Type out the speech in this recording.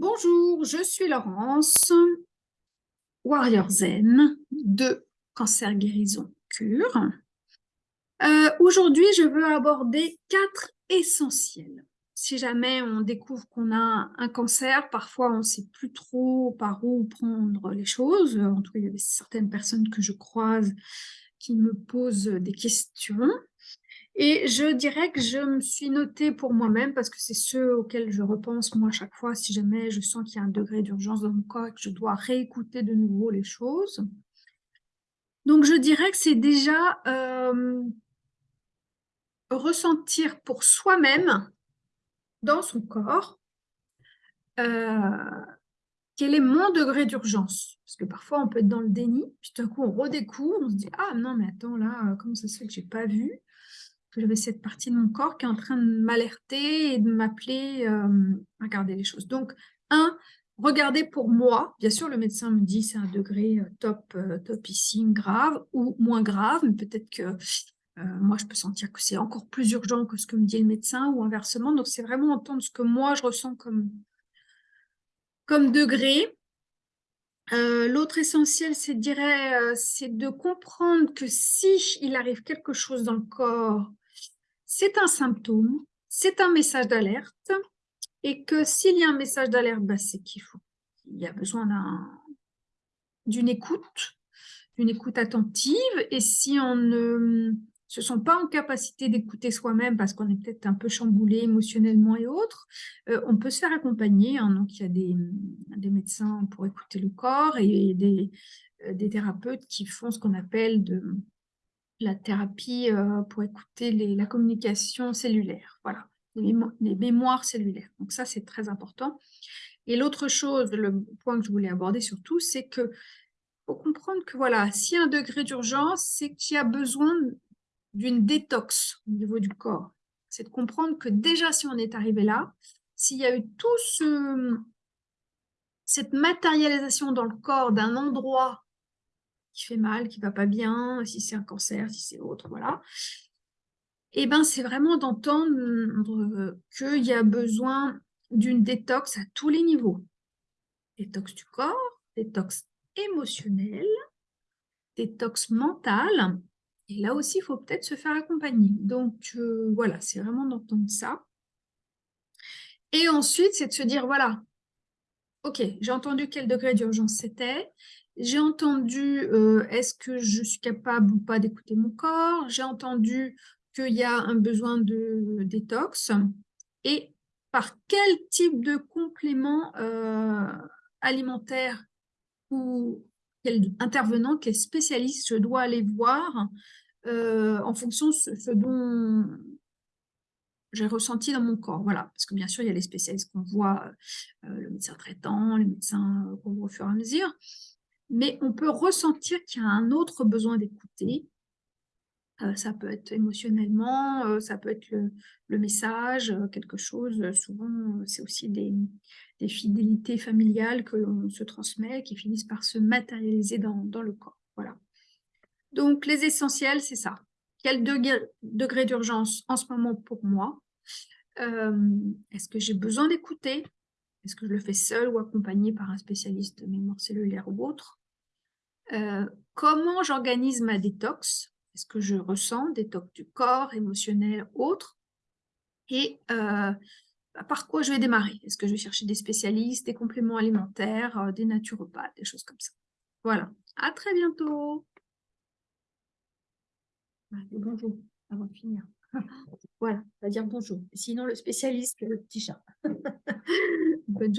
Bonjour, je suis Laurence, Warrior Zen de Cancer Guérison Cure. Euh, aujourd'hui, je veux aborder quatre essentiels. Si jamais on découvre qu'on a un cancer, parfois on ne sait plus trop par où prendre les choses. En tout cas, il y a certaines personnes que je croise qui me posent des questions. Et je dirais que je me suis notée pour moi-même, parce que c'est ceux auxquels je repense moi chaque fois, si jamais je sens qu'il y a un degré d'urgence dans mon corps et que je dois réécouter de nouveau les choses. Donc je dirais que c'est déjà euh, ressentir pour soi-même, dans son corps, euh, quel est mon degré d'urgence Parce que parfois, on peut être dans le déni, puis tout d'un coup, on redécouvre, on se dit « Ah non, mais attends, là, comment ça se fait que je n'ai pas vu ?» J'avais cette partie de mon corps qui est en train de m'alerter et de m'appeler euh, à regarder les choses. Donc, un, regarder pour moi. Bien sûr, le médecin me dit c'est un degré euh, top, euh, topissime, grave ou moins grave, mais peut-être que moi, je peux sentir que c'est encore plus urgent que ce que me dit le médecin ou inversement. Donc, c'est vraiment entendre ce que moi, je ressens comme, comme degré. L'autre essentiel, c'est de comprendre que si il arrive quelque chose dans le corps c'est un symptôme, c'est un message d'alerte, et que s'il y a un message d'alerte, bah, c'est qu'il faut, il y a besoin d'une écoute, d'une écoute attentive, et si on ne se sent pas en capacité d'écouter soi-même parce qu'on est peut-être un peu chamboulé émotionnellement et autres, euh, on peut se faire accompagner. Hein. donc, il y a des, médecins pour écouter le corps et des, euh, des thérapeutes qui font ce qu'on appelle de, la thérapie euh, pour écouter la communication cellulaire, voilà, les, mémoires cellulaires. Donc ça, c'est très important. Et l'autre chose, le point que je voulais aborder surtout, c'est que faut comprendre que voilà, s'il y a un degré d'urgence, c'est qu'il y a besoin d'une détox au niveau du corps. C'est de comprendre que déjà, si on est arrivé là, s'il y a eu tout ce, cette matérialisation dans le corps d'un endroit qui fait mal, qui va pas bien, si c'est un cancer, si c'est autre, voilà. Et eh ben c'est vraiment d'entendre qu'il y a besoin d'une détox à tous les niveaux. Détox du corps, détox émotionnel, détox mental. Et là aussi, il faut peut-être se faire accompagner. Donc euh, voilà, c'est vraiment d'entendre ça. Et ensuite, c'est de se dire, voilà, ok, j'ai entendu quel degré d'urgence c'était, j'ai entendu euh, est-ce que je suis capable ou pas d'écouter mon corps, j'ai entendu qu'il y a un besoin de détox, et par quel type de complément euh, alimentaire ou quel intervenant, quel spécialiste je dois aller voir euh, en fonction de ce, dont j'ai ressenti dans mon corps? Voilà, parce que bien sûr, il y a les spécialistes qu'on voit, le médecin traitant, les médecins qu'on voit au fur et à mesure, mais on peut ressentir qu'il y a un autre besoin d'écouter. Euh, ça peut être émotionnellement, euh, ça peut être le, message, euh, quelque chose, souvent c'est aussi des, fidélités familiales que l'on se transmet, qui finissent par se matérialiser dans, le corps. Voilà. Donc les essentiels, c'est ça. Quel degré, degré d'urgence en ce moment pour moi? Est-ce que j'ai besoin d'écouter? Est-ce que je le fais seul ou accompagné par un spécialiste de mémoire cellulaire ou autre? Euh, comment j'organise ma détox? Est-ce que je ressens détox du corps, émotionnel, autre? Et euh, bah, par quoi je vais démarrer? Est-ce que je vais chercher des spécialistes, des compléments alimentaires, euh, des naturopathes, des choses comme ça? Voilà, à très bientôt bonjour, avant de finir. voilà, on va dire bonjour. Sinon, le spécialiste, le petit chat. Bonne journée.